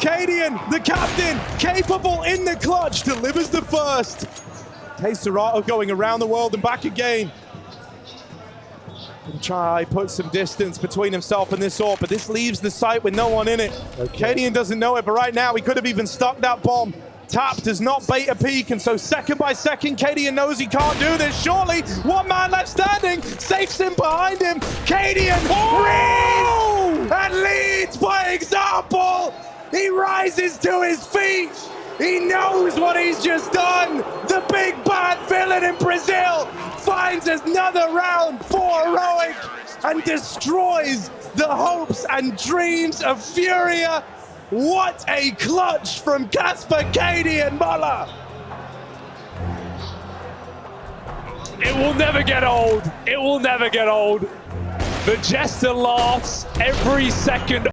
Cadian, the captain, capable in the clutch, delivers the first. KSCERATO going around the world and back again. Gonna try put some distance between himself and this orb, but this leaves the site with no one in it. Okay. Cadian doesn't know it, but right now he could have even stuck that bomb. Tap does not bait a peek, and so second by second, Cadian knows he can't do this. Surely, one man left standing, safes him behind him. Cadian Oh! and leads by example. He rises to his feet. He knows what he's just done. The big bad villain in Brazil finds another round for Heroic and destroys the hopes and dreams of Furia. What a clutch from Casper, Cadian Muller. It will never get old. It will never get old. The Jester laughs every second